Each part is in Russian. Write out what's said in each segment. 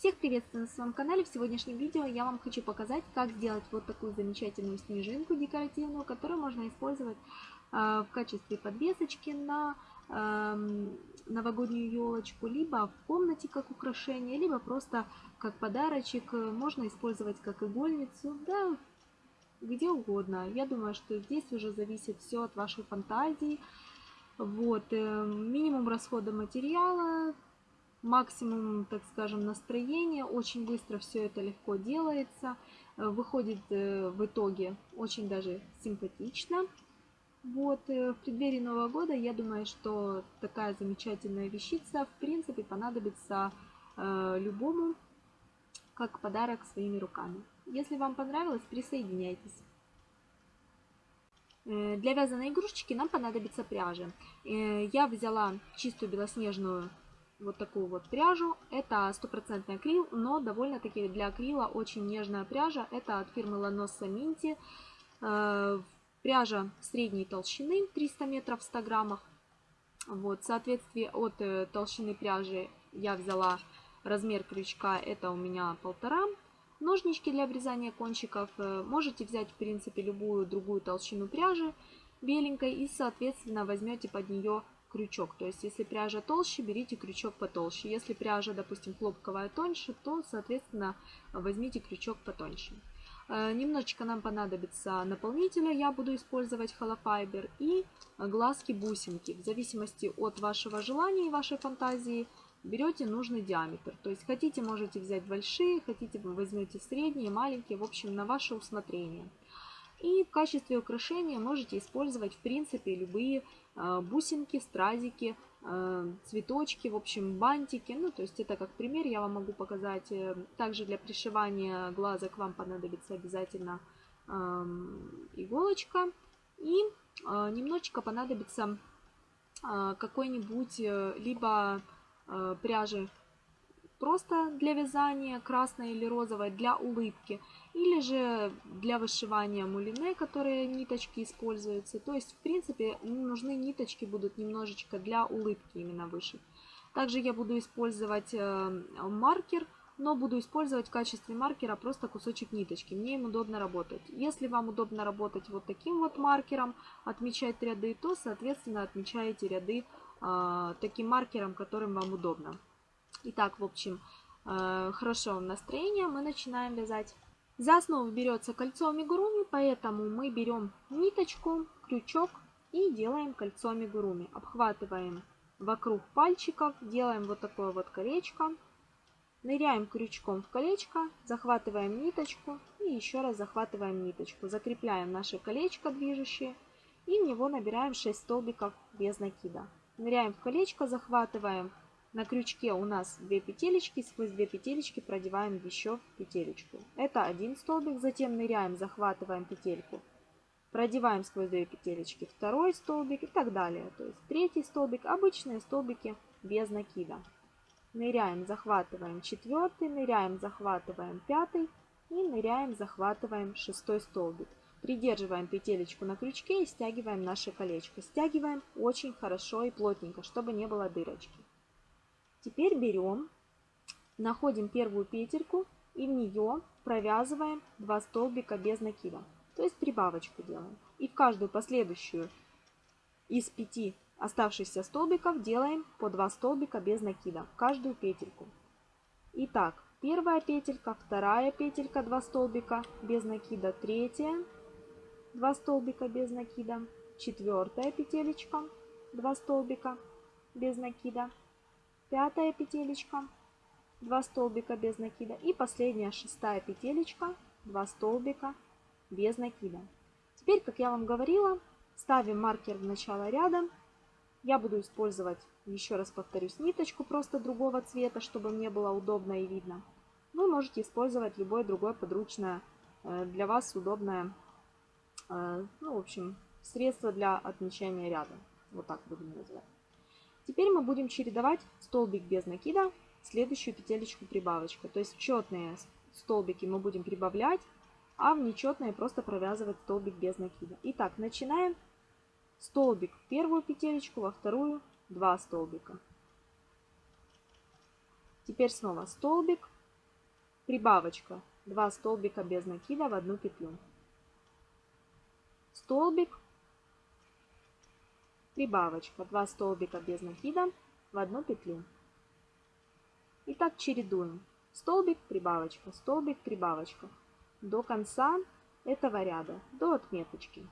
Всех приветствую на своем канале. В сегодняшнем видео я вам хочу показать, как сделать вот такую замечательную снежинку декоративную, которую можно использовать э, в качестве подвесочки на э, новогоднюю елочку, либо в комнате как украшение, либо просто как подарочек. Можно использовать как игольницу, да, где угодно. Я думаю, что здесь уже зависит все от вашей фантазии. Вот, э, минимум расхода материала, максимум, так скажем, настроения. Очень быстро все это легко делается. Э, выходит э, в итоге очень даже симпатично. Вот, в преддверии Нового года, я думаю, что такая замечательная вещица, в принципе, понадобится любому, как подарок своими руками. Если вам понравилось, присоединяйтесь. Э, для вязаной игрушечки нам понадобится пряжа. Э, я взяла чистую белоснежную вот такую вот пряжу. Это стопроцентный акрил, но довольно-таки для акрила очень нежная пряжа. Это от фирмы Lanosa Minty. Э, пряжа средней толщины, 300 метров в 100 граммах. Вот, в соответствии от толщины пряжи я взяла размер крючка, это у меня полтора Ножнички для обрезания кончиков. Э, можете взять, в принципе, любую другую толщину пряжи беленькой и, соответственно, возьмете под нее крючок. То есть, если пряжа толще, берите крючок потолще. Если пряжа, допустим, хлопковая тоньше, то, соответственно, возьмите крючок потоньше. Э, немножечко нам понадобится наполнителя, я буду использовать холофайбер и глазки-бусинки. В зависимости от вашего желания и вашей фантазии берете нужный диаметр. То есть хотите, можете взять большие, хотите, возьмете средние, маленькие, в общем, на ваше усмотрение. И в качестве украшения можете использовать, в принципе, любые бусинки, стразики, э, цветочки, в общем, бантики. Ну, то есть это как пример я вам могу показать. Э, также для пришивания глазок вам понадобится обязательно эм, иголочка. И немножечко понадобится какой-нибудь либо Э, пряжи просто для вязания, красной или розовой, для улыбки, или же для вышивания мулине, которые ниточки используются. То есть, в принципе, нужны ниточки будут немножечко для улыбки именно вышить. Также я буду использовать э, маркер, но буду использовать в качестве маркера просто кусочек ниточки. Мне им удобно работать. Если вам удобно работать вот таким вот маркером, отмечать ряды, то, соответственно, отмечаете ряды э, таким маркером, которым вам удобно. Итак, в общем, э, хорошо настроение, мы начинаем вязать. За основу берется кольцо амигуруми, поэтому мы берем ниточку, крючок и делаем кольцо амигуруми. Обхватываем вокруг пальчиков, делаем вот такое вот колечко. Ныряем крючком в колечко, захватываем ниточку и еще раз захватываем ниточку. Закрепляем наше колечко движущее и в него набираем 6 столбиков без накида. Ныряем в колечко, захватываем. На крючке у нас 2 петелечки, сквозь 2 петелечки продеваем еще петелечку. Это один столбик, затем ныряем, захватываем петельку. Продеваем сквозь 2 петелечки второй столбик и так далее. То есть третий столбик, обычные столбики без накида. Ныряем, захватываем четвертый, ныряем, захватываем пятый и ныряем, захватываем шестой столбик. Придерживаем петелечку на крючке и стягиваем наше колечко. Стягиваем очень хорошо и плотненько, чтобы не было дырочки. Теперь берем, находим первую петельку и в нее провязываем 2 столбика без накида. То есть прибавочку делаем. И в каждую последующую из 5 оставшихся столбиков делаем по 2 столбика без накида. В каждую петельку. Итак, первая петелька, вторая петелька, 2 столбика без накида, третья 2 столбика без накида, четвертая петелечка, 2 столбика без накида, пятая петелечка, 2 столбика без накида и последняя шестая петелечка, 2 столбика без накида. Теперь, как я вам говорила, ставим маркер в начало ряда. Я буду использовать, еще раз повторюсь, ниточку просто другого цвета, чтобы мне было удобно и видно. Вы можете использовать любое другое подручное, э, для вас удобное а, ну, в общем, средство для отмечания ряда. Вот так будем называть. Теперь мы будем чередовать столбик без накида, следующую петелечку прибавочка. То есть в четные столбики мы будем прибавлять, а в нечетные просто провязывать столбик без накида. Итак, начинаем. Столбик в первую петелечку, во вторую 2 столбика. Теперь снова столбик, прибавочка, 2 столбика без накида в одну петлю. Столбик, прибавочка, 2 столбика без накида в одну петлю. И так чередуем. Столбик, прибавочка, столбик, прибавочка. До конца этого ряда, до отметочки.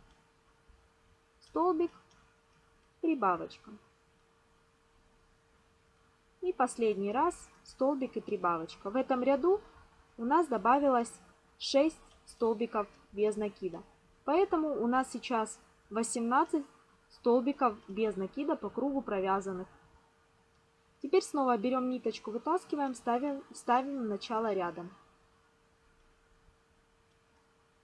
Столбик, прибавочка. И последний раз столбик и прибавочка. В этом ряду у нас добавилось 6 столбиков без накида. Поэтому у нас сейчас 18 столбиков без накида по кругу провязанных. Теперь снова берем ниточку, вытаскиваем, ставим, ставим в начало ряда.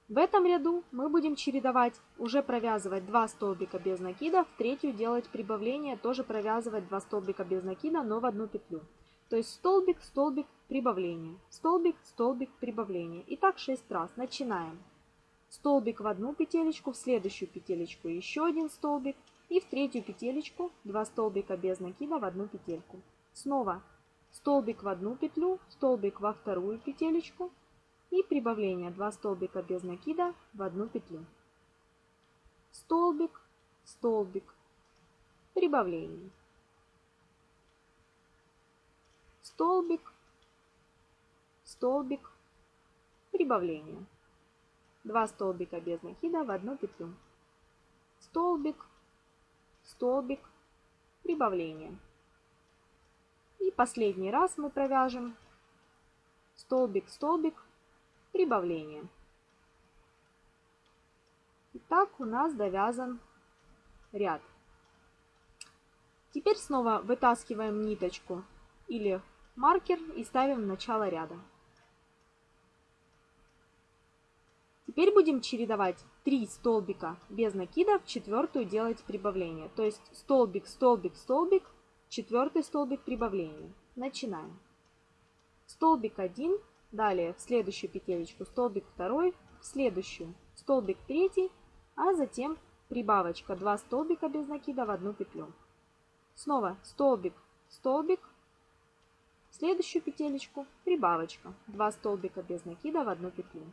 В этом ряду мы будем чередовать, уже провязывать 2 столбика без накида, в третью делать прибавление, тоже провязывать 2 столбика без накида, но в одну петлю. То есть столбик, столбик, прибавление, столбик, столбик, прибавление. И так 6 раз. Начинаем. Столбик в одну петелечку, в следующую петелечку еще один столбик. И в третью петелечку 2 столбика без накида в одну петельку. Снова столбик в одну петлю, столбик во вторую петелечку, и прибавление 2 столбика без накида в одну петлю. Столбик, столбик, прибавление. Столбик, столбик, прибавление. 2 столбика без накида в одну петлю. Столбик, столбик, прибавление. И последний раз мы провяжем столбик, столбик, прибавление. Итак, у нас довязан ряд. Теперь снова вытаскиваем ниточку или маркер и ставим в начало ряда. Теперь будем чередовать 3 столбика без накида, в четвертую делать прибавление. То есть столбик, столбик, столбик, четвертый столбик прибавления. Начинаем. Столбик 1, Далее в следующую петелечку столбик второй, в следующую столбик третий, а затем прибавочка 2 столбика без накида в одну петлю. Снова столбик, столбик, в следующую петелечку прибавочка 2 столбика без накида в одну петлю.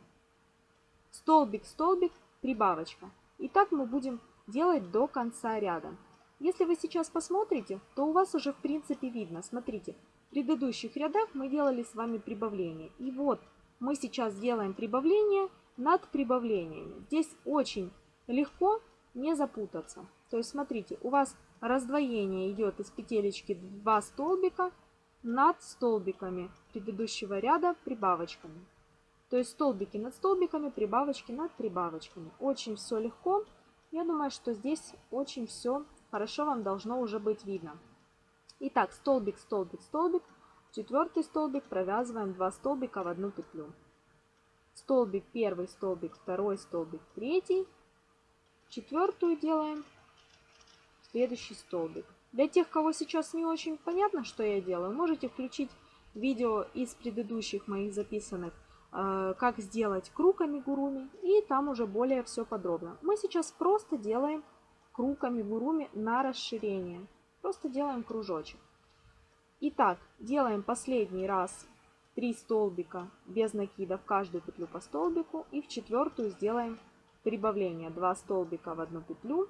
Столбик, столбик, прибавочка. И так мы будем делать до конца ряда. Если вы сейчас посмотрите, то у вас уже в принципе видно. Смотрите, предыдущих рядах мы делали с вами прибавление. И вот мы сейчас делаем прибавление над прибавлениями. Здесь очень легко не запутаться. То есть смотрите, у вас раздвоение идет из петелечки 2 столбика над столбиками предыдущего ряда прибавочками. То есть столбики над столбиками, прибавочки над прибавочками. Очень все легко. Я думаю, что здесь очень все хорошо вам должно уже быть видно. Итак, столбик, столбик, столбик. Четвертый столбик провязываем 2 столбика в одну петлю. Столбик первый, столбик второй, столбик третий. Четвертую делаем следующий столбик. Для тех, кого сейчас не очень понятно, что я делаю, можете включить видео из предыдущих моих записанных, как сделать круг амигуруми, и там уже более все подробно. Мы сейчас просто делаем круг амигуруми на расширение. Просто делаем кружочек. Итак, делаем последний раз 3 столбика без накида в каждую петлю по столбику. И в четвертую сделаем прибавление 2 столбика в одну петлю.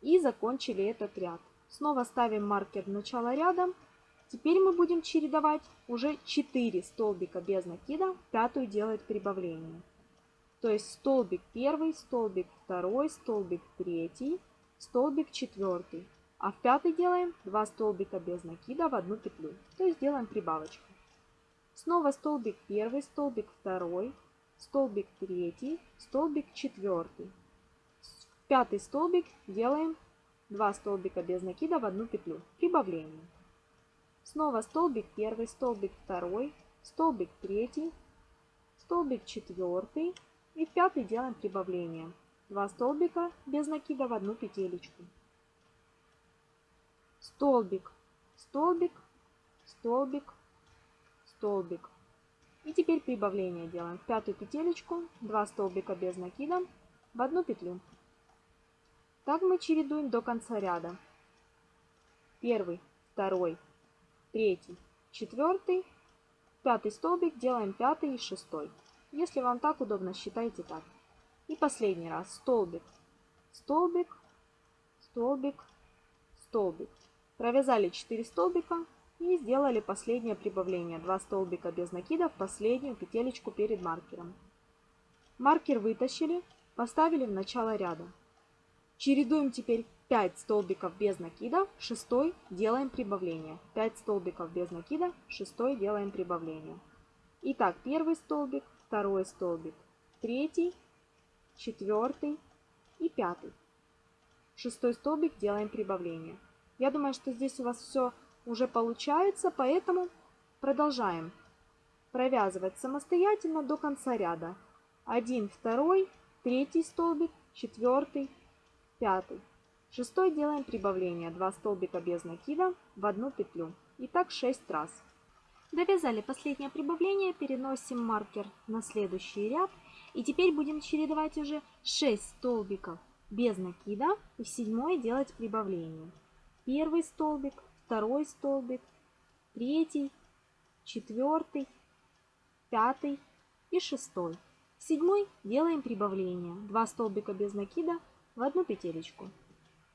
И закончили этот ряд. Снова ставим маркер в начало ряда. Теперь мы будем чередовать уже 4 столбика без накида, пятую делать прибавление. То есть столбик первый, столбик второй, столбик третий, столбик четвертый. А в пятый делаем 2 столбика без накида в одну петлю. То есть делаем прибавочку. Снова столбик первый, столбик второй, столбик третий, столбик четвертый. В пятый столбик делаем 2 столбика без накида в одну петлю. Прибавление. Снова столбик первый, столбик второй, столбик третий, столбик четвертый. И в пятый делаем прибавление. 2 столбика без накида в одну петелечку столбик, столбик, столбик, столбик. И теперь прибавление делаем. В пятую петелечку 2 столбика без накида в одну петлю. Так мы чередуем до конца ряда. Первый, второй, третий, четвертый, Пятый столбик делаем пятый и шестой. Если вам так удобно, считайте так. И последний раз. Столбик, столбик, столбик, столбик. Провязали 4 столбика и сделали последнее прибавление. 2 столбика без накида в последнюю петелечку перед маркером. Маркер вытащили, поставили в начало ряда. Чередуем теперь 5 столбиков без накида, 6 делаем прибавление. 5 столбиков без накида, 6 делаем прибавление. Итак, первый столбик, второй столбик, третий, четвертый и пятый. Шестой столбик делаем прибавление. Я думаю, что здесь у вас все уже получается, поэтому продолжаем провязывать самостоятельно до конца ряда. Один, второй, третий столбик, четвертый, пятый. Шестой делаем прибавление. 2 столбика без накида в одну петлю. И так 6 раз. Довязали последнее прибавление, переносим маркер на следующий ряд. И теперь будем чередовать уже 6 столбиков без накида и в седьмой делать прибавление. Первый столбик, второй столбик, третий, четвертый, пятый и шестой. В седьмой делаем прибавление. 2 столбика без накида в одну петелечку.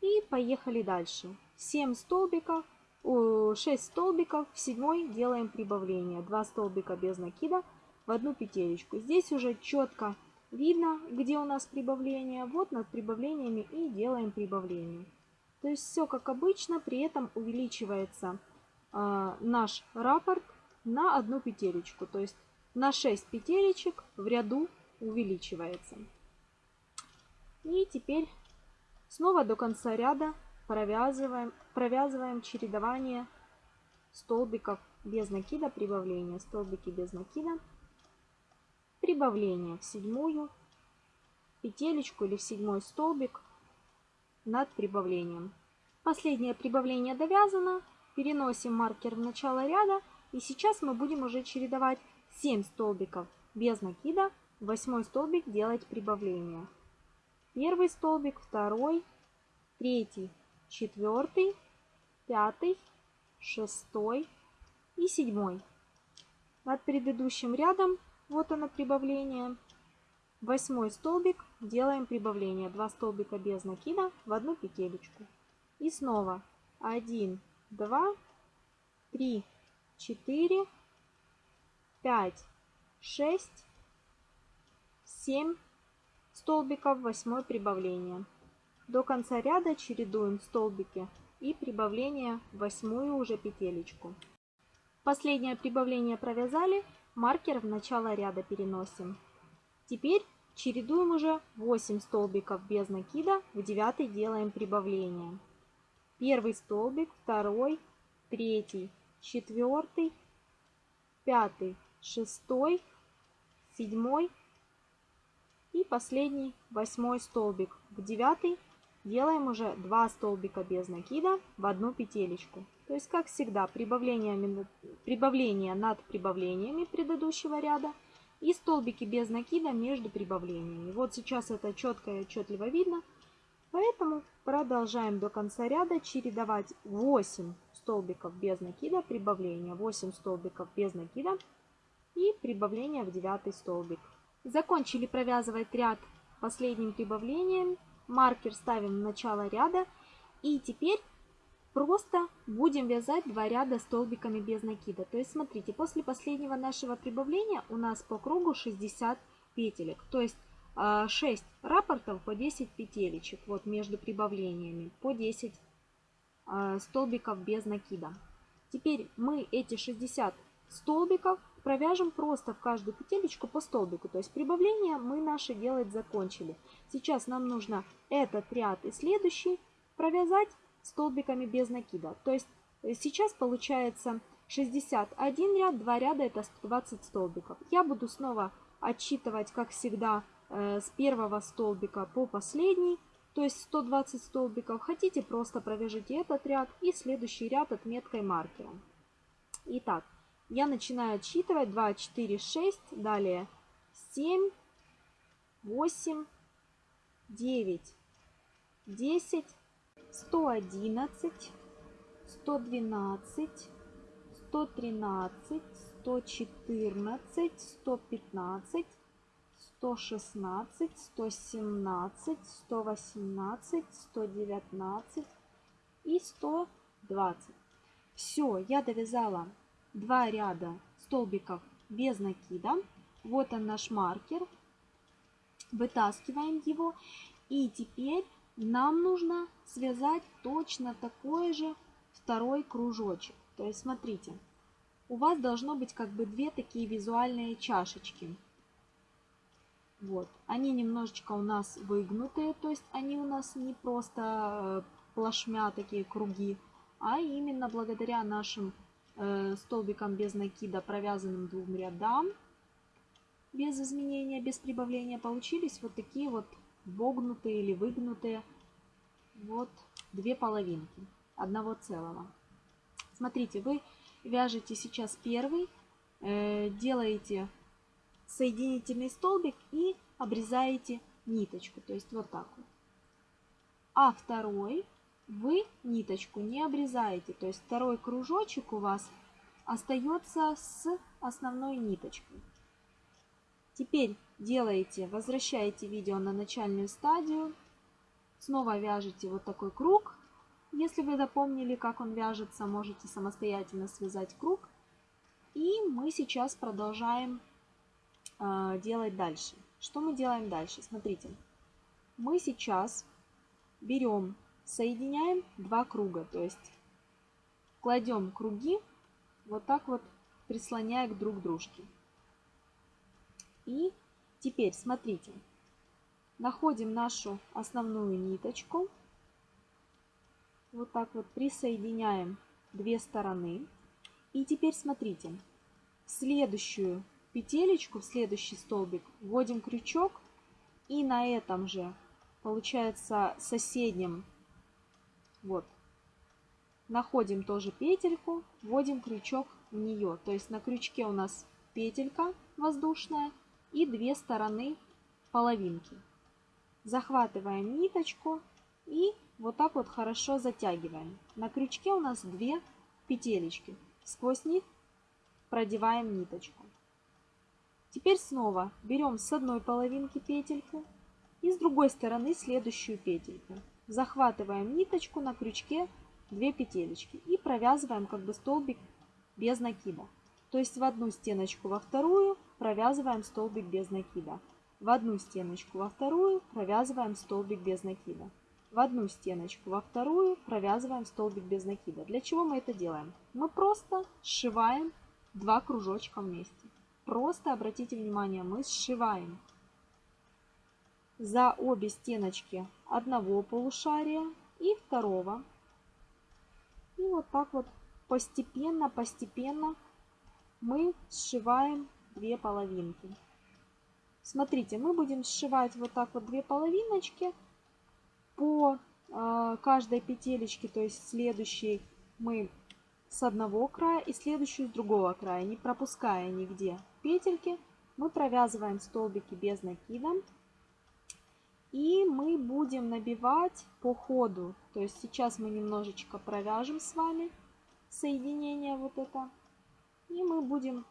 И поехали дальше. 7 столбиков 6 столбиков, в седьмой делаем прибавление. 2 столбика без накида в одну петелечку. Здесь уже четко видно, где у нас прибавление. Вот над прибавлениями и делаем прибавление. То есть все как обычно, при этом увеличивается э, наш раппорт на одну петелечку. То есть на 6 петелечек в ряду увеличивается. И теперь снова до конца ряда провязываем, провязываем чередование столбиков без накида, прибавление, столбики без накида, прибавление в седьмую петелечку или в седьмой столбик над прибавлением. Последнее прибавление довязано, переносим маркер в начало ряда и сейчас мы будем уже чередовать 7 столбиков без накида, восьмой столбик делать прибавление. Первый столбик, второй, третий, четвертый, пятый, шестой и седьмой. Над предыдущим рядом, вот оно прибавление, восьмой столбик, делаем прибавление. Два столбика без накида в одну петелечку. И снова 1, 2, 3, 4, 5, 6, 7 столбиков, восьмое прибавление. До конца ряда чередуем столбики и прибавление восьмую уже петелечку. Последнее прибавление провязали, маркер в начало ряда переносим. Теперь чередуем уже 8 столбиков без накида, в 9 делаем прибавление. Первый столбик, второй, третий, четвертый, пятый, шестой, седьмой и последний восьмой столбик. В девятый делаем уже 2 столбика без накида в одну петелечку. То есть, как всегда, прибавление, прибавление над прибавлениями предыдущего ряда и столбики без накида между прибавлениями. Вот сейчас это четко и отчетливо видно. Поэтому продолжаем до конца ряда чередовать 8 столбиков без накида, прибавление 8 столбиков без накида и прибавление в 9 столбик. Закончили провязывать ряд последним прибавлением маркер ставим в начало ряда. И теперь просто будем вязать два ряда столбиками без накида. То есть смотрите, после последнего нашего прибавления у нас по кругу 60 петелек. То есть 6 а, раппортов по 10 петелечек вот между прибавлениями по 10 а, столбиков без накида. Теперь мы эти 60 столбиков провяжем просто в каждую петелечку по столбику. То есть прибавление мы наши делать закончили. Сейчас нам нужно этот ряд и следующий провязать столбиками без накида. То есть э, сейчас получается 61 ряд, 2 ряда это 120 столбиков. Я буду снова отсчитывать, как всегда, э, с первого столбика по последний, то есть 120 столбиков. Хотите, просто провяжите этот ряд и следующий ряд отметкой маркером. Итак, я начинаю отсчитывать. 2, 4, 6, далее 7, 8, 9, 10, 111, 112, 113, 114, 115, 116, 117, 118, 119 и 120. Все, я довязала два ряда столбиков без накида. Вот он наш маркер. Вытаскиваем его. И теперь нам нужно связать точно такой же второй кружочек. То есть смотрите, у вас должно быть как бы две такие визуальные чашечки. Вот. Они немножечко у нас выгнутые, то есть они у нас не просто э, плашмя такие круги, а именно благодаря нашим э, столбикам без накида, провязанным двум рядам, без изменения, без прибавления, получились вот такие вот вогнутые или выгнутые вот две половинки одного целого. Смотрите, вы вяжете сейчас первый, э, делаете соединительный столбик и обрезаете ниточку. То есть вот так вот. А второй вы ниточку не обрезаете. То есть второй кружочек у вас остается с основной ниточкой. Теперь делаете, возвращаете видео на начальную стадию. Снова вяжете вот такой круг. Если вы запомнили, как он вяжется, можете самостоятельно связать круг. И мы сейчас продолжаем э, делать дальше. Что мы делаем дальше? Смотрите, мы сейчас берем, соединяем два круга, то есть кладем круги вот так вот, прислоняя к друг дружке. И теперь, смотрите, находим нашу основную ниточку, вот так вот присоединяем две стороны. И теперь смотрите, в следующую петелечку, в следующий столбик вводим крючок и на этом же, получается, соседнем, вот, находим тоже петельку, вводим крючок в нее. То есть на крючке у нас петелька воздушная и две стороны половинки. Захватываем ниточку и вот так вот хорошо затягиваем. На крючке у нас две петелечки. Сквозь них продеваем ниточку. Теперь снова берем с одной половинки петельку и с другой стороны следующую петельку. Захватываем ниточку на крючке 2 петелечки и провязываем как бы столбик без накида. То есть в одну стеночку во вторую провязываем столбик без накида. В одну стеночку во вторую провязываем столбик без накида. В одну стеночку во вторую провязываем столбик без накида. Для чего мы это делаем? Мы просто сшиваем два кружочка вместе. Просто обратите внимание, мы сшиваем за обе стеночки одного полушария и второго. И вот так вот постепенно, постепенно мы сшиваем две половинки. Смотрите, мы будем сшивать вот так вот две половиночки по э, каждой петелечке, то есть следующей мы с одного края и следующую с другого края, не пропуская нигде петельки, мы провязываем столбики без накида. И мы будем набивать по ходу. То есть сейчас мы немножечко провяжем с вами соединение вот это. И мы будем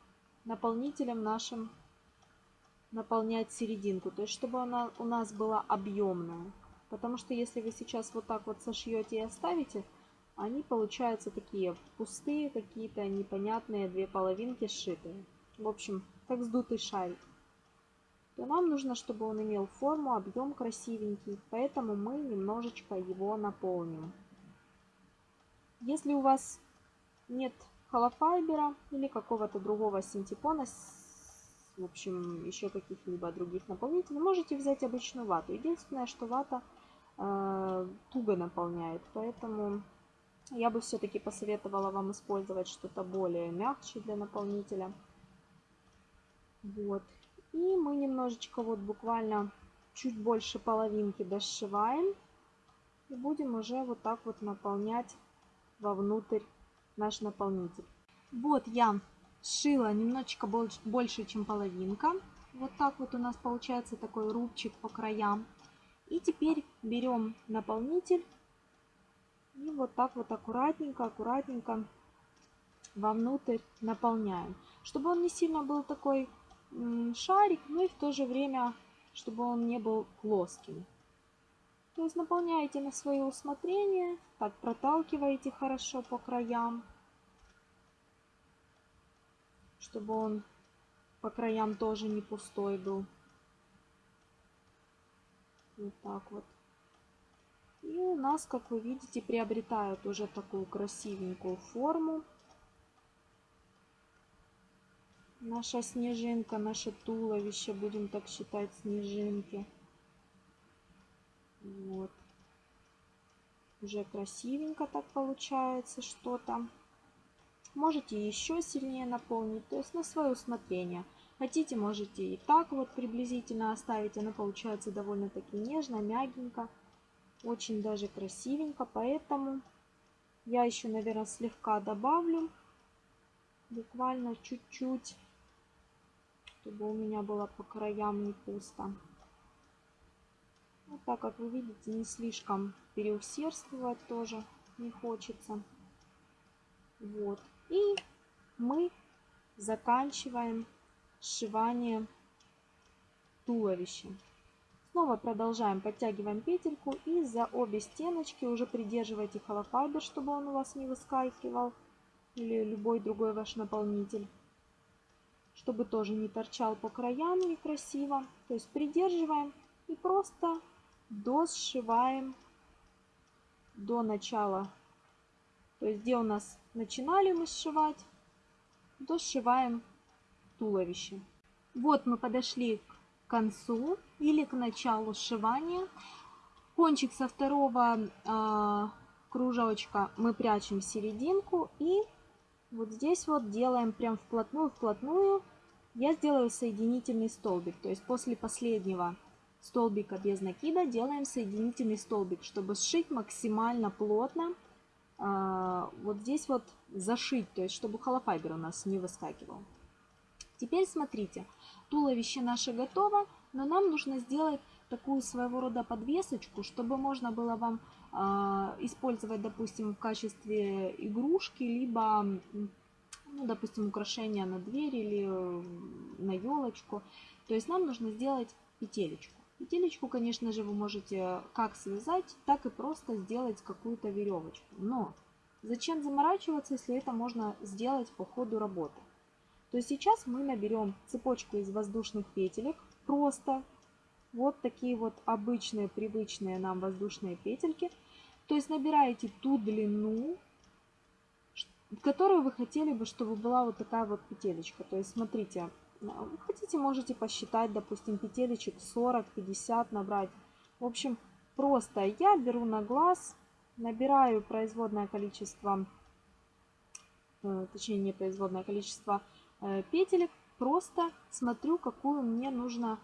наполнителем нашим наполнять серединку. То есть чтобы она у нас была объемная. Потому что если вы сейчас вот так вот сошьете и оставите, они получаются такие пустые, какие-то непонятные две половинки сшитые. В общем, как сдутый шарик. То нам нужно, чтобы он имел форму, объем красивенький, поэтому мы немножечко его наполним. Если у вас нет холофайбера или какого-то другого синтепона, в общем, еще каких-либо других наполнителей, можете взять обычную вату. Единственное, что вата э, туго наполняет, поэтому я бы все-таки посоветовала вам использовать что-то более мягче для наполнителя. Вот. И мы немножечко вот буквально чуть больше половинки дошиваем. И будем уже вот так вот наполнять вовнутрь наш наполнитель. Вот я сшила немножечко больше, больше, чем половинка. Вот так вот у нас получается такой рубчик по краям. И теперь берем наполнитель и вот так вот аккуратненько, аккуратненько вовнутрь наполняем. чтобы он не сильно был такой шарик, но и в то же время, чтобы он не был плоским. То есть наполняете на свое усмотрение, так проталкиваете хорошо по краям, чтобы он по краям тоже не пустой был. Вот так вот. И у нас, как вы видите, приобретают уже такую красивенькую форму. Наша снежинка, наше туловище, будем так считать, снежинки. Вот. Уже красивенько так получается что-то. Можете еще сильнее наполнить, то есть на свое усмотрение. Хотите, можете и так вот приблизительно оставить. Она получается довольно-таки нежно, мягенько. Очень даже красивенько. Поэтому я еще, наверное, слегка добавлю. Буквально чуть-чуть. Чтобы у меня было по краям не пусто. Вот так, как вы видите, не слишком переусердствовать тоже не хочется. Вот. И мы заканчиваем сшивание туловища. Снова продолжаем, подтягиваем петельку и за обе стеночки уже придерживайте холофайбер, чтобы он у вас не выскакивал или любой другой ваш наполнитель, чтобы тоже не торчал по краям некрасиво. То есть придерживаем и просто досшиваем до начала. То есть где у нас начинали мы сшивать, досшиваем туловище. Вот мы подошли к концу или к началу сшивания. Кончик со второго э, кружочка мы прячем в серединку и вот здесь вот делаем прям вплотную-вплотную. Я сделаю соединительный столбик, то есть после последнего столбика без накида делаем соединительный столбик, чтобы сшить максимально плотно. Э, вот здесь вот зашить, то есть чтобы холофайбер у нас не выскакивал. Теперь смотрите, туловище наше готово, но нам нужно сделать такую своего рода подвесочку, чтобы можно было вам э, использовать, допустим, в качестве игрушки, либо, ну, допустим, украшения на дверь или на елочку. То есть нам нужно сделать петелечку. Петелечку, конечно же, вы можете как связать, так и просто сделать какую-то веревочку. Но зачем заморачиваться, если это можно сделать по ходу работы? то сейчас мы наберем цепочку из воздушных петелек, просто вот такие вот обычные, привычные нам воздушные петельки. То есть набираете ту длину, которую вы хотели бы, чтобы была вот такая вот петелечка. То есть смотрите, хотите, можете посчитать, допустим, петелечек 40-50 набрать. В общем, просто я беру на глаз, набираю производное количество, э, точнее не производное количество Э, петелек, просто смотрю, какую мне нужно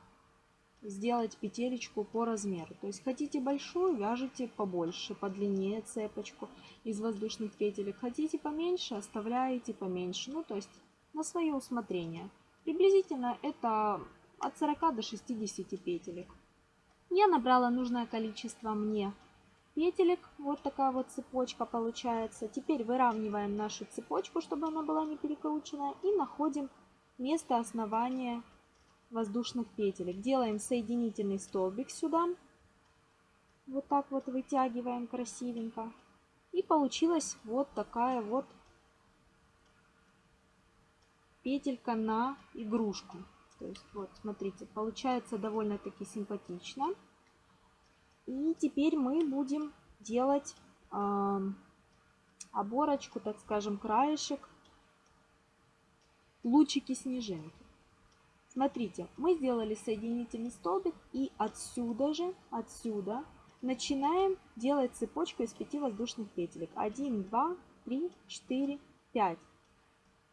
сделать петелечку по размеру. То есть хотите большую, вяжите побольше, подлиннее цепочку из воздушных петелек. Хотите поменьше, оставляете поменьше. Ну, то есть на свое усмотрение. Приблизительно это от 40 до 60 петелек. Я набрала нужное количество мне петелек. Вот такая вот цепочка получается. Теперь выравниваем нашу цепочку, чтобы она была не перекрученная. И находим место основания воздушных петелек. Делаем соединительный столбик сюда. Вот так вот вытягиваем красивенько. И получилась вот такая вот петелька на игрушку. То есть вот смотрите, получается довольно-таки симпатично. И теперь мы будем делать э, оборочку, так скажем, краешек, лучики снежинки. Смотрите, мы сделали соединительный столбик и отсюда же, отсюда начинаем делать цепочку из 5 воздушных петелек. 1, 2, 3, 4, 5.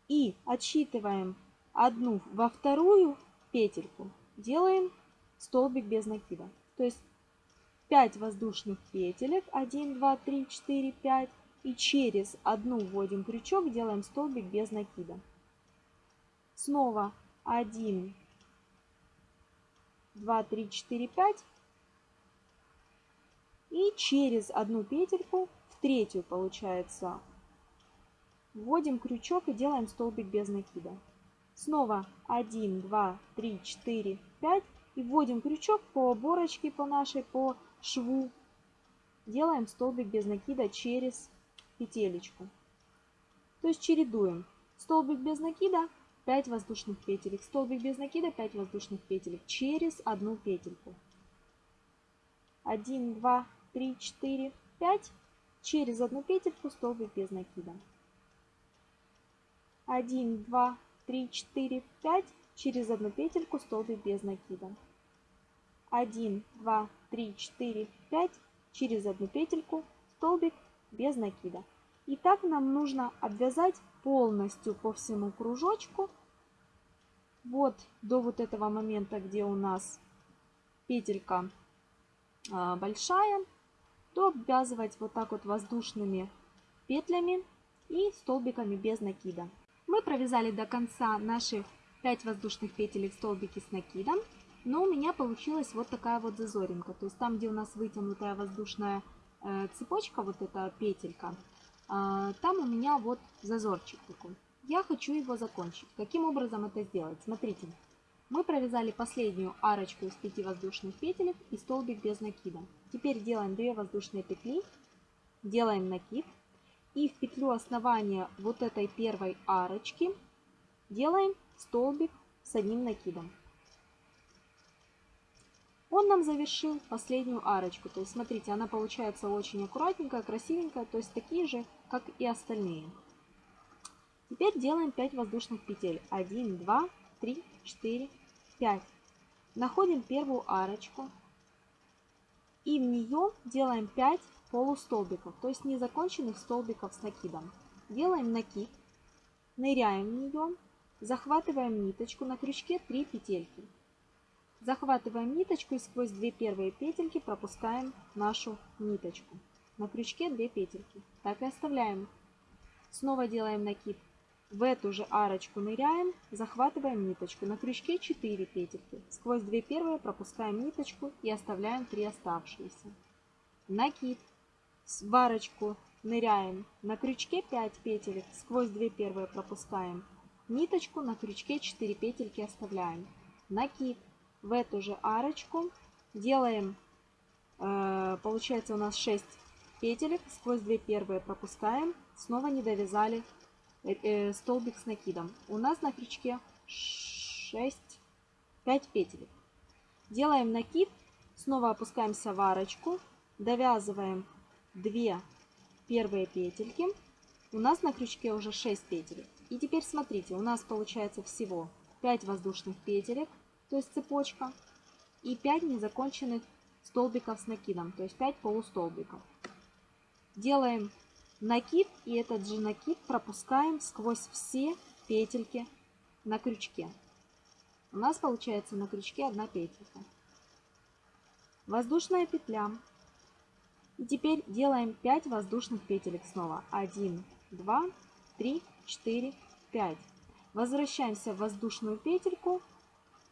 И отсчитываем одну во вторую петельку, делаем столбик без накида. То есть 5 воздушных петелек, 1, 2, 3, 4, 5. И через одну вводим крючок, делаем столбик без накида. Снова 1, 2, 3, 4, 5. И через одну петельку, в третью получается, вводим крючок и делаем столбик без накида. Снова 1, 2, 3, 4, 5. И вводим крючок по оборочке по нашей, по шву. Делаем столбик без накида через петелечку. То есть чередуем. Столбик без накида, 5 воздушных петелек. Столбик без накида, 5 воздушных петелек через одну петельку. 1, 2, 3, 4, 5. Через одну петельку столбик без накида. 1, 2, 3, 4, 5. Через одну петельку столбик без накида. 1, 2, 3, 4, 5. Через одну петельку столбик без накида. И так нам нужно обвязать полностью по всему кружочку. Вот до вот этого момента, где у нас петелька а, большая, то обвязывать вот так вот воздушными петлями и столбиками без накида. Мы провязали до конца наши 5 воздушных петелек столбики с накидом, но у меня получилась вот такая вот зазоринка. То есть там, где у нас вытянутая воздушная э, цепочка, вот эта петелька, там у меня вот зазорчик такой. Я хочу его закончить. Каким образом это сделать? Смотрите, мы провязали последнюю арочку из 5 воздушных петелек и столбик без накида. Теперь делаем 2 воздушные петли, делаем накид и в петлю основания вот этой первой арочки делаем столбик с одним накидом он нам завершил последнюю арочку. То есть, смотрите, она получается очень аккуратненькая, красивенькая, то есть такие же, как и остальные. Теперь делаем 5 воздушных петель. 1, 2, 3, 4, 5. Находим первую арочку и в нее делаем 5 полустолбиков, то есть незаконченных столбиков с накидом. Делаем накид, ныряем в нее, захватываем ниточку, на крючке 3 петельки. Захватываем ниточку и сквозь две первые петельки пропускаем нашу ниточку. На крючке 2 петельки. Так и оставляем. Снова делаем накид. В эту же арочку ныряем, захватываем ниточку. На крючке 4 петельки. Сквозь 2 первые пропускаем ниточку и оставляем 3 оставшиеся. Накид. В арочку ныряем. На крючке 5 петелек. Сквозь 2 первые пропускаем ниточку. На крючке 4 петельки оставляем. Накид в эту же арочку делаем, э, получается у нас 6 петелек, сквозь 2 первые пропускаем, снова не довязали э, э, столбик с накидом. У нас на крючке 6, 5 петелек. Делаем накид, снова опускаемся в арочку, довязываем 2 первые петельки. У нас на крючке уже 6 петелек. И теперь смотрите, у нас получается всего 5 воздушных петелек, то есть цепочка, и 5 незаконченных столбиков с накидом, то есть 5 полустолбиков. Делаем накид и этот же накид пропускаем сквозь все петельки на крючке. У нас получается на крючке одна петелька. Воздушная петля. И теперь делаем 5 воздушных петелек снова. 1, 2, 3, 4, 5. Возвращаемся в воздушную петельку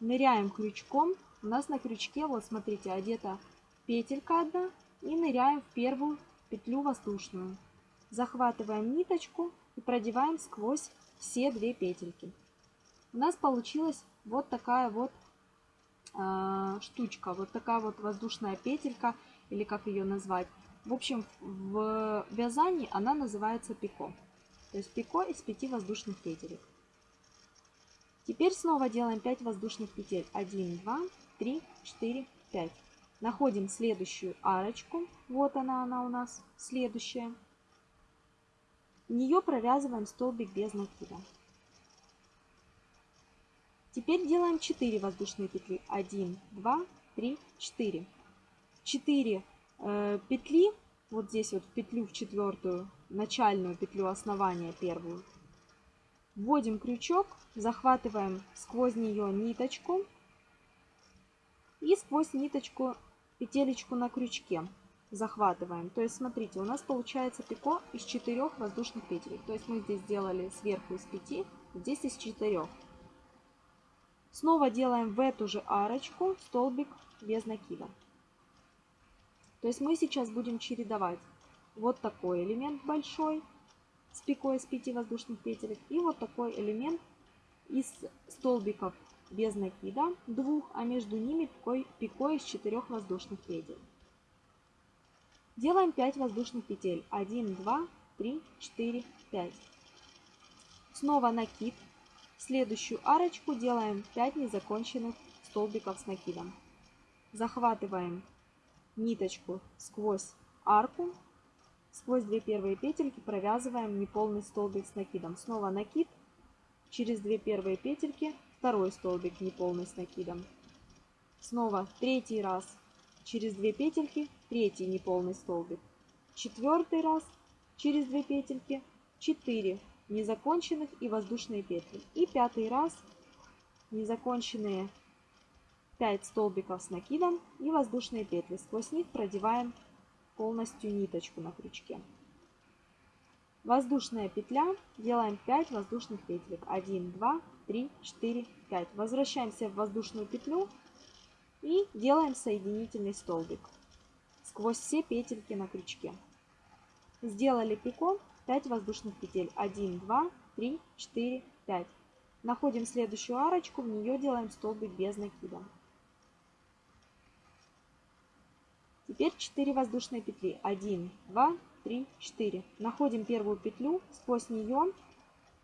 ныряем крючком. У нас на крючке, вот смотрите, одета петелька одна. И ныряем в первую петлю воздушную. Захватываем ниточку и продеваем сквозь все две петельки. У нас получилась вот такая вот э, штучка, вот такая вот воздушная петелька, или как ее назвать. В общем, в вязании она называется пико. То есть пико из пяти воздушных петелек. Теперь снова делаем 5 воздушных петель. 1, 2, 3, 4, 5. Находим следующую арочку. Вот она, она у нас следующая. В нее провязываем столбик без накида. Теперь делаем 4 воздушные петли. 1, 2, 3, 4. 4 э, петли, вот здесь вот в петлю в четвертую, начальную петлю основания первую, Вводим крючок, захватываем сквозь нее ниточку и сквозь ниточку петелечку на крючке захватываем. То есть, смотрите, у нас получается пико из 4 воздушных петель. То есть мы здесь сделали сверху из 5, здесь из 4. Снова делаем в эту же арочку столбик без накида. То есть мы сейчас будем чередовать вот такой элемент большой с пикой из 5 воздушных петелек. И вот такой элемент из столбиков без накида двух, а между ними пикой, пикой из 4 воздушных петель. Делаем 5 воздушных петель. 1, 2, 3, 4, 5. Снова накид. Следующую арочку делаем 5 незаконченных столбиков с накидом. Захватываем ниточку сквозь арку. Сквозь две первые петельки провязываем неполный столбик с накидом. Снова накид. Через две первые петельки второй столбик неполный с накидом. Снова третий раз через две петельки третий неполный столбик. Четвертый раз через две петельки 4 незаконченных и воздушные петли. И пятый раз незаконченные 5 столбиков с накидом и воздушные петли. Сквозь них продеваем полностью ниточку на крючке. Воздушная петля. Делаем 5 воздушных петелек. 1, 2, 3, 4, 5. Возвращаемся в воздушную петлю и делаем соединительный столбик сквозь все петельки на крючке. Сделали пико 5 воздушных петель. 1, 2, 3, 4, 5. Находим следующую арочку, в нее делаем столбик без накида. Теперь 4 воздушные петли. 1, 2, 3, 4. Находим первую петлю, сквозь нее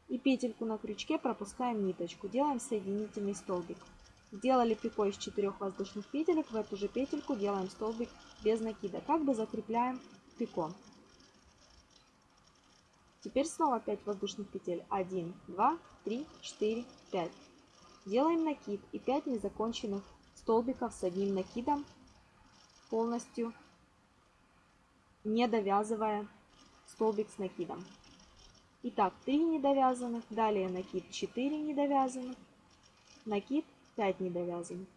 и петельку на крючке пропускаем ниточку. Делаем соединительный столбик. Сделали пико из 4 воздушных петелек, в эту же петельку делаем столбик без накида. Как бы закрепляем пико. Теперь снова 5 воздушных петель. 1, 2, 3, 4, 5. Делаем накид и 5 незаконченных столбиков с одним накидом, полностью не довязывая столбик с накидом. Итак, 3 недовязанных, далее накид 4 недовязанных, накид 5 недовязанных.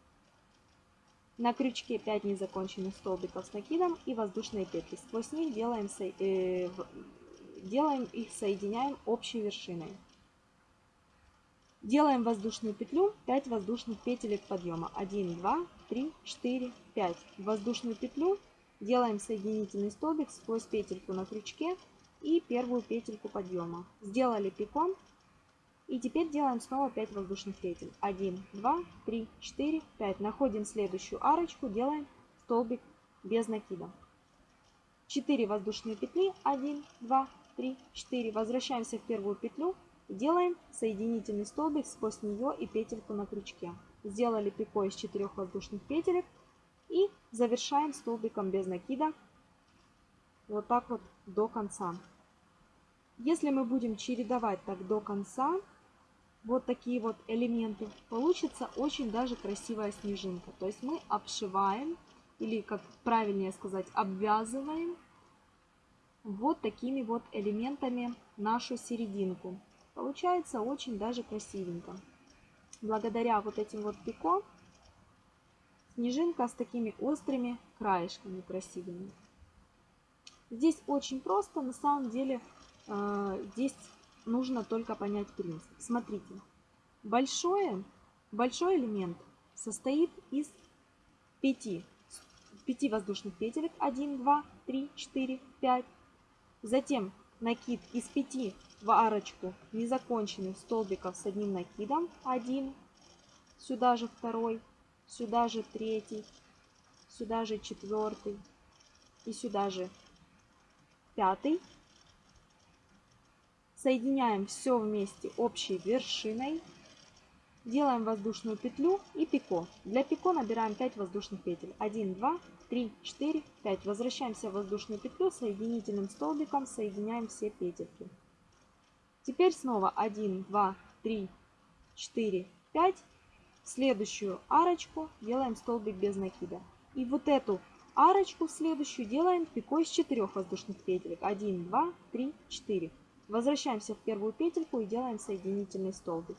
На крючке 5 незаконченных столбиков с накидом и воздушные петли. Сквозь них делаем э, делаем их, соединяем общей вершиной. Делаем воздушную петлю, 5 воздушных петелек подъема. 1, 2, 3, 4, 5. Воздушную петлю делаем соединительный столбик сквозь петельку на крючке и первую петельку подъема. Сделали пиком. И теперь делаем снова 5 воздушных петель. 1, 2, 3, 4, 5. Находим следующую арочку, делаем столбик без накида. 4 воздушные петли. 1, 2, 3, 4. Возвращаемся в первую петлю. Делаем соединительный столбик сквозь нее и петельку на крючке. Сделали пико из 4 воздушных петелек. И завершаем столбиком без накида. Вот так вот до конца. Если мы будем чередовать так до конца, вот такие вот элементы, получится очень даже красивая снежинка. То есть мы обшиваем, или как правильнее сказать, обвязываем вот такими вот элементами нашу серединку. Получается очень даже красивенько. Благодаря вот этим вот пико снежинка с такими острыми краешками красивыми. Здесь очень просто, на самом деле э, здесь нужно только понять принцип. Смотрите, большое, большой элемент состоит из 5, 5 воздушных петелек. 1, 2, 3, 4, 5. Затем накид из 5 в арочку незаконченных столбиков с одним накидом. 1, сюда же второй, сюда же третий, сюда же четвертый и сюда же пятый. Соединяем все вместе общей вершиной. Делаем воздушную петлю и пико. Для пико набираем 5 воздушных петель. 1, 2, 3, 4, 5. Возвращаемся в воздушную петлю, соединительным столбиком соединяем все петельки. Теперь снова 1, 2, 3, 4, 5. следующую арочку делаем столбик без накида. И вот эту арочку в следующую делаем пико из 4 воздушных петелек. 1, 2, 3, 4. Возвращаемся в первую петельку и делаем соединительный столбик.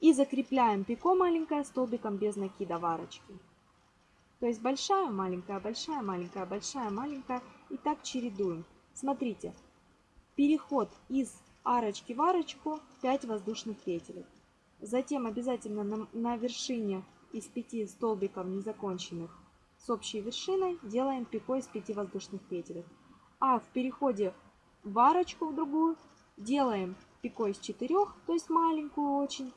И закрепляем пико маленькое столбиком без накида в арочке. То есть большая, маленькая, большая, маленькая, большая, маленькая. И так чередуем. Смотрите, переход из арочки в арочку 5 воздушных петелек. Затем обязательно на, на вершине из 5 столбиков незаконченных с общей вершиной делаем пико из 5 воздушных петелек. А в переходе в арочку в другую делаем пико из четырех, то есть маленькую очень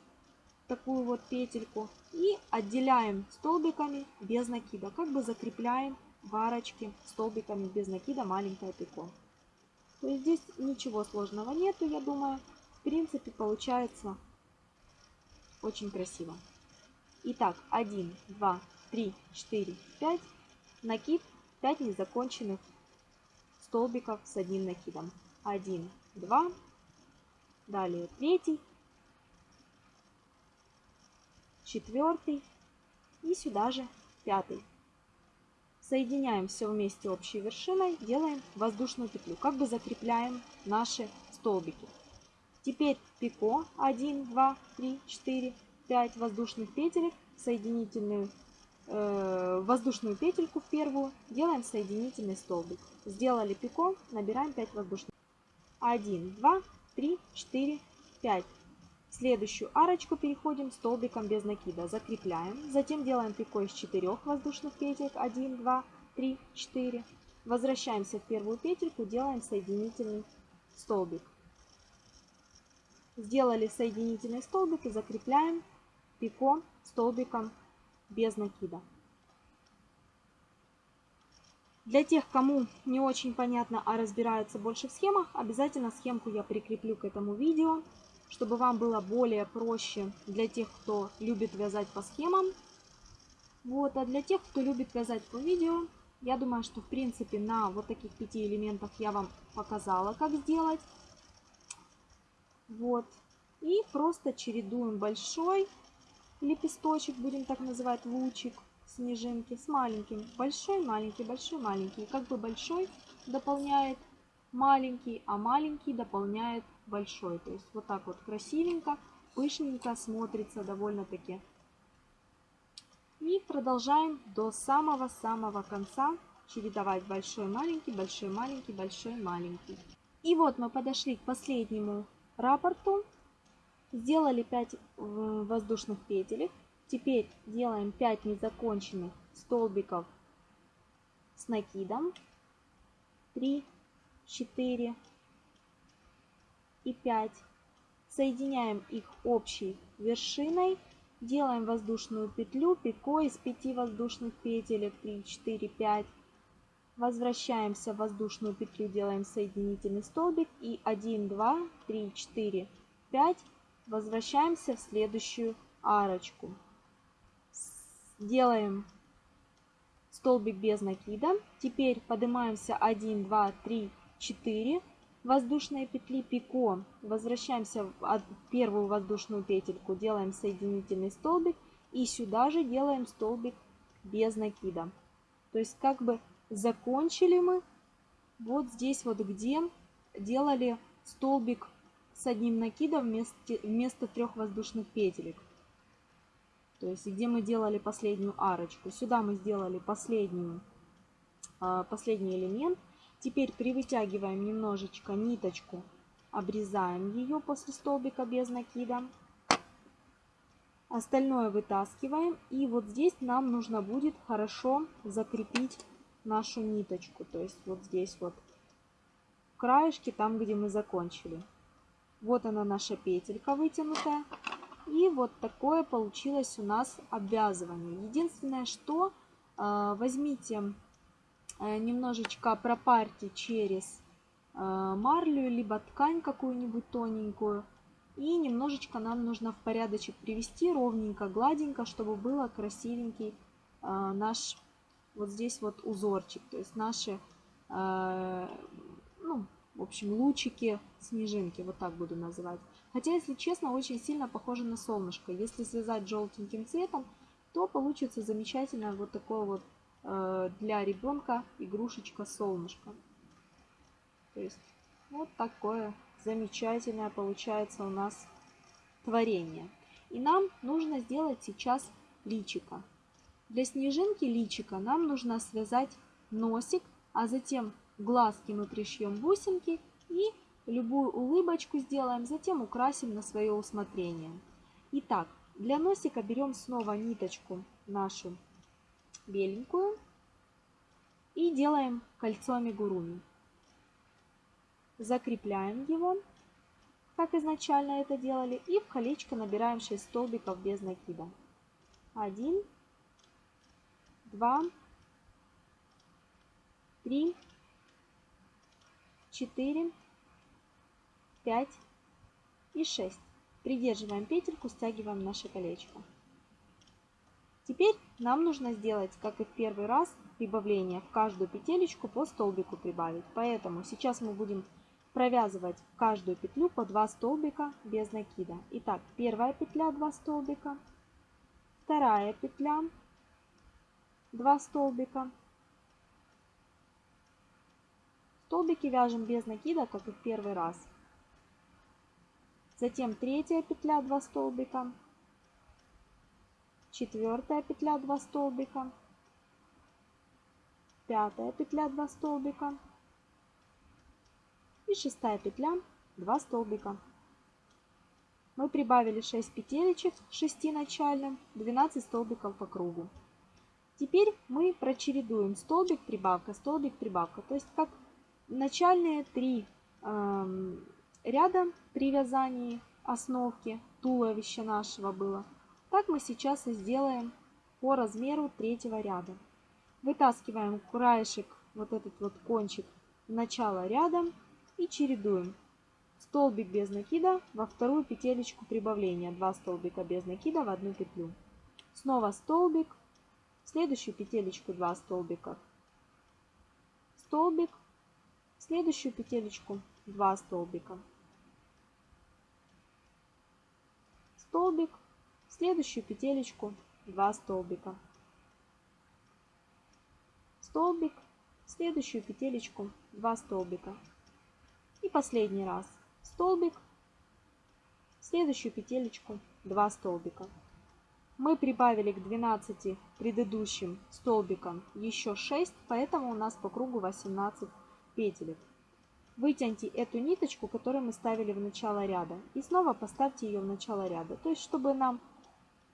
такую вот петельку. И отделяем столбиками без накида, как бы закрепляем в арочке столбиками без накида маленькое пико. То есть здесь ничего сложного нету, я думаю. В принципе, получается очень красиво. Итак, 1, 2, 3, 4, 5. Накид 5 незаконченных столбиков с одним накидом. 1, 2, далее третий, четвертый и сюда же пятый. Соединяем все вместе общей вершиной, делаем воздушную петлю, как бы закрепляем наши столбики. Теперь пико 1, 2, 3, 4, 5 воздушных петелек, соединительную э, воздушную петельку в первую, делаем соединительный столбик. Сделали пико, набираем 5 воздушных. 1, 2, 3, 4, 5. Следующую арочку переходим столбиком без накида, закрепляем. Затем делаем пико из 4 воздушных петелек. 1, 2, 3, 4. Возвращаемся в первую петельку, делаем соединительный столбик. Сделали соединительный столбик и закрепляем пико столбиком без накида. Для тех, кому не очень понятно, а разбираются больше в схемах, обязательно схемку я прикреплю к этому видео, чтобы вам было более проще для тех, кто любит вязать по схемам. Вот, а для тех, кто любит вязать по видео, я думаю, что в принципе на вот таких пяти элементах я вам показала, как сделать. Вот. И просто чередуем большой лепесточек, будем так называть, лучик снежинки с маленьким. Большой, маленький, большой, маленький. как бы большой дополняет маленький, а маленький дополняет большой. То есть вот так вот красивенько, пышненько смотрится довольно-таки. И продолжаем до самого-самого конца чередовать большой, маленький, большой, маленький, большой, маленький. И вот мы подошли к последнему рапорту. Сделали 5 воздушных петелек. Теперь делаем 5 незаконченных столбиков с накидом. 3, 4 и 5. Соединяем их общей вершиной. Делаем воздушную петлю, пико из 5 воздушных петелек. 3, 4, 5. Возвращаемся в воздушную петлю, делаем соединительный столбик. И 1, 2, 3, 4, 5. Возвращаемся в следующую арочку. Делаем столбик без накида. Теперь поднимаемся 1, 2, 3, 4 воздушные петли пико. Возвращаемся в первую воздушную петельку, делаем соединительный столбик и сюда же делаем столбик без накида. То есть как бы закончили мы вот здесь вот, где делали столбик с одним накидом вместо, вместо трех воздушных петелек. То есть где мы делали последнюю арочку. Сюда мы сделали последнюю, а, последний элемент. Теперь привытягиваем немножечко ниточку, обрезаем ее после столбика без накида. Остальное вытаскиваем. И вот здесь нам нужно будет хорошо закрепить нашу ниточку. То есть вот здесь вот краешки, там где мы закончили. Вот она наша петелька вытянутая. И вот такое получилось у нас обвязывание. Единственное, что э, возьмите немножечко пропарьте через э, марлю, либо ткань какую-нибудь тоненькую. И немножечко нам нужно в порядочек привести, ровненько, гладенько, чтобы было красивенький наш вот здесь вот узорчик. То есть наши, ну, в общем, лучики, снежинки, вот так буду называть. Хотя, если честно, очень сильно похоже на солнышко. Если связать желтеньким цветом, то получится замечательно вот такое вот э, для ребенка игрушечка солнышко. То есть вот такое замечательное получается у нас творение. И нам нужно сделать сейчас личика. Для снежинки личика нам нужно связать носик, а затем глазки мы пришьем бусинки и Любую улыбочку сделаем, затем украсим на свое усмотрение. Итак, для носика берем снова ниточку нашу беленькую и делаем кольцо амигуруми. Закрепляем его как изначально это делали. И в колечко набираем 6 столбиков без накида. 1, 2, 3, 4, 5 и 6. Придерживаем петельку, стягиваем наше колечко. Теперь нам нужно сделать, как и в первый раз, прибавление в каждую петелечку по столбику прибавить. Поэтому сейчас мы будем провязывать в каждую петлю по 2 столбика без накида. Итак, первая петля 2 столбика, вторая петля 2 столбика. Столбики вяжем без накида, как и в первый раз. Затем третья петля 2 столбика, четвертая петля 2 столбика, пятая петля 2 столбика и шестая петля 2 столбика. Мы прибавили 6 петелечек 6 начальным, 12 столбиков по кругу. Теперь мы прочередуем столбик, прибавка, столбик, прибавка. То есть как начальные три э, ряда при вязании основки туловища нашего было. Так мы сейчас и сделаем по размеру третьего ряда. Вытаскиваем краешек, вот этот вот кончик в начало ряда и чередуем. Столбик без накида во вторую петелечку прибавления. Два столбика без накида в одну петлю. Снова столбик, в следующую петелечку 2 столбика. Столбик, в следующую петелечку 2 столбика. Столбик, следующую петелечку 2 столбика, столбик, следующую петелечку 2 столбика и последний раз столбик, следующую петелечку 2 столбика. Мы прибавили к 12 предыдущим столбикам еще 6, поэтому у нас по кругу 18 петелек. Вытяните эту ниточку, которую мы ставили в начало ряда, и снова поставьте ее в начало ряда. То есть, чтобы нам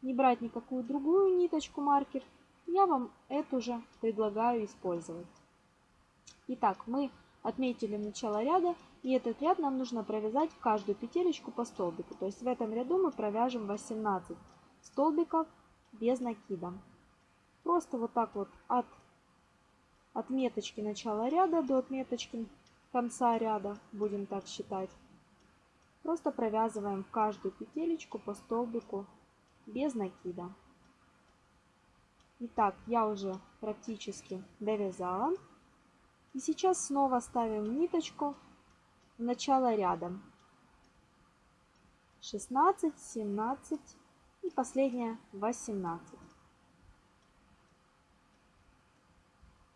не брать никакую другую ниточку маркер, я вам эту же предлагаю использовать. Итак, мы отметили начало ряда, и этот ряд нам нужно провязать в каждую петелечку по столбику. То есть в этом ряду мы провяжем 18 столбиков без накида. Просто вот так вот от отметочки начала ряда до отметочки конца ряда, будем так считать. Просто провязываем в каждую петелечку по столбику без накида. Итак, я уже практически довязала. И сейчас снова ставим ниточку в начало ряда. 16, 17 и последняя 18.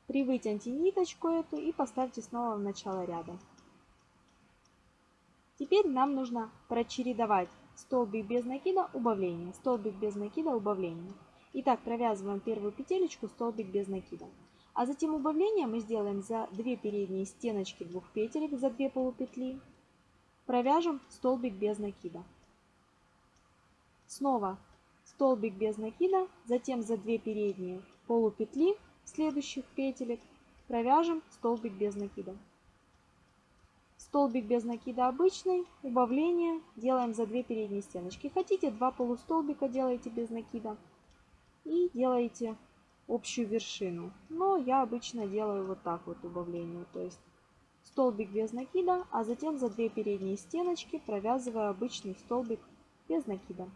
Привытяните ниточку эту и поставьте снова в начало ряда. Теперь нам нужно прочередовать столбик без накида, убавление, столбик без накида, убавление. Итак, провязываем первую петелечку, столбик без накида. А затем убавление мы сделаем за 2 передние стеночки двух петелек, за 2 полупетли. Провяжем столбик без накида. Снова столбик без накида, затем за 2 передние полупетли следующих петелек провяжем столбик без накида. Столбик без накида обычный, убавление делаем за 2 передние стеночки. Хотите 2 полустолбика делаете без накида и делаете общую вершину. Но я обычно делаю вот так вот убавление. То есть столбик без накида, а затем за 2 передние стеночки провязываю обычный столбик без накида.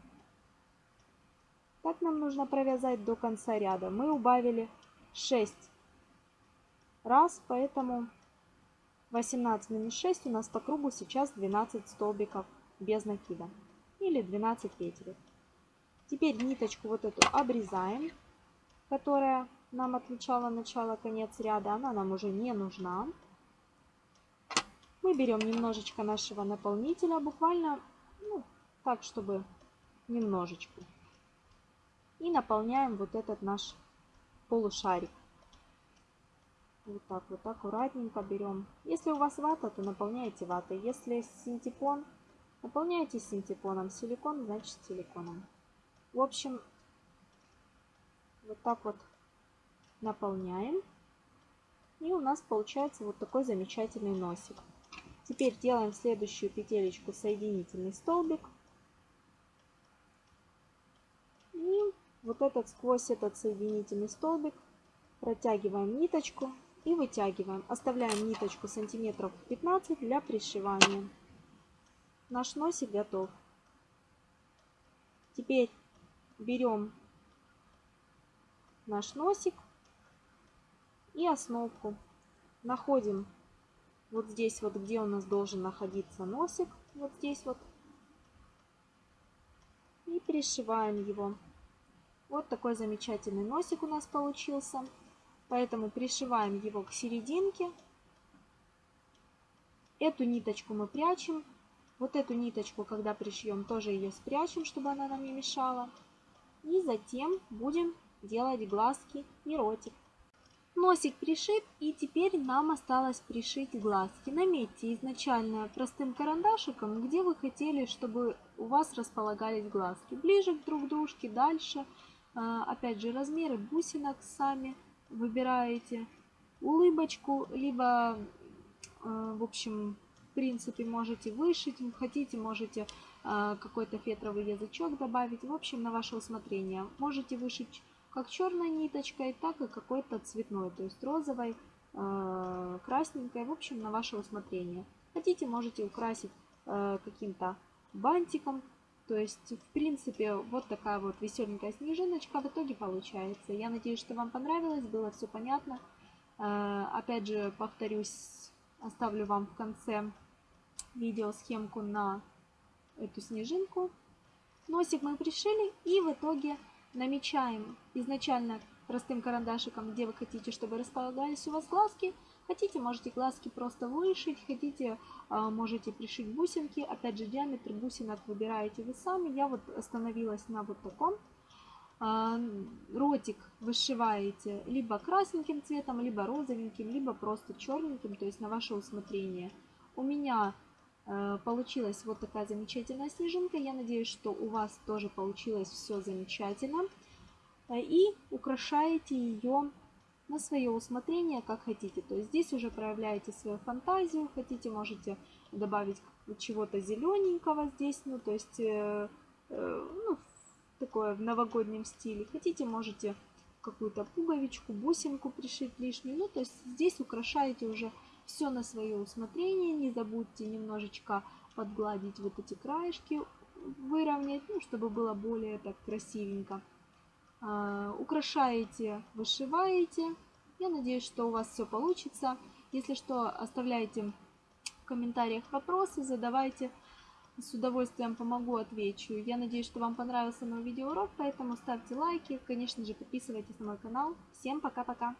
Так нам нужно провязать до конца ряда. Мы убавили 6 раз, поэтому 18 минус 6 у нас по кругу сейчас 12 столбиков без накида. Или 12 петель. Теперь ниточку вот эту обрезаем, которая нам отмечала начало-конец ряда. Она нам уже не нужна. Мы берем немножечко нашего наполнителя, буквально ну, так, чтобы немножечко. И наполняем вот этот наш полушарик. Вот так вот аккуратненько берем. Если у вас вата, то наполняете ватой. Если синтепон, наполняйте синтепоном. Силикон, значит силиконом. В общем, вот так вот наполняем. И у нас получается вот такой замечательный носик. Теперь делаем следующую петелечку соединительный столбик. И вот этот сквозь этот соединительный столбик протягиваем ниточку и вытягиваем. Оставляем ниточку сантиметров 15 для пришивания. Наш носик готов. Теперь берем наш носик и основку. Находим вот здесь вот, где у нас должен находиться носик, вот здесь вот. И пришиваем его. Вот такой замечательный носик у нас получился. Поэтому пришиваем его к серединке. Эту ниточку мы прячем. Вот эту ниточку, когда пришьем, тоже ее спрячем, чтобы она нам не мешала. И затем будем делать глазки и ротик. Носик пришит, и теперь нам осталось пришить глазки. Наметьте изначально простым карандашиком, где вы хотели, чтобы у вас располагались глазки. Ближе к друг дружке, дальше. А, опять же, размеры бусинок сами выбираете. Улыбочку, либо, а, в общем, в принципе, можете вышить. Хотите, можете а, какой-то фетровый язычок добавить. В общем, на ваше усмотрение. Можете вышить как черной ниточкой, так и какой-то цветной, то есть розовой, э, красненькой, в общем, на ваше усмотрение. Хотите, можете украсить э, каким-то бантиком, то есть, в принципе, вот такая вот веселенькая снежиночка в итоге получается. Я надеюсь, что вам понравилось, было все понятно. Э, опять же, повторюсь, оставлю вам в конце видео схемку на эту снежинку. Носик мы пришили и в итоге намечаем изначально простым карандашиком, где вы хотите, чтобы располагались у вас глазки. Хотите, можете глазки просто вышить, хотите, а, можете пришить бусинки. Опять же, диаметр бусинок выбираете вы сами. Я вот остановилась на вот таком. А, ротик вышиваете либо красненьким цветом, либо розовеньким, либо просто черненьким, то есть на ваше усмотрение. У меня Э, получилась вот такая замечательная снежинка. Я надеюсь, что у вас тоже получилось все замечательно. Э, и украшаете ее на свое усмотрение, как хотите. То есть здесь уже проявляете свою фантазию. Хотите, можете добавить чего-то зелененького здесь. Ну, то есть, э, э, ну, такое в новогоднем стиле. Хотите, можете какую-то пуговичку, бусинку пришить лишнюю. Ну, то есть здесь украшаете уже все на свое усмотрение. Не забудьте немножечко подгладить вот эти краешки, выровнять, ну, чтобы было более так красивенько. А, украшаете, вышиваете. Я надеюсь, что у вас все получится. Если что, оставляйте в комментариях вопросы, задавайте. С удовольствием помогу, отвечу. Я надеюсь, что вам понравился мой видеоурок, поэтому ставьте лайки. Конечно же, подписывайтесь на мой канал. Всем пока-пока!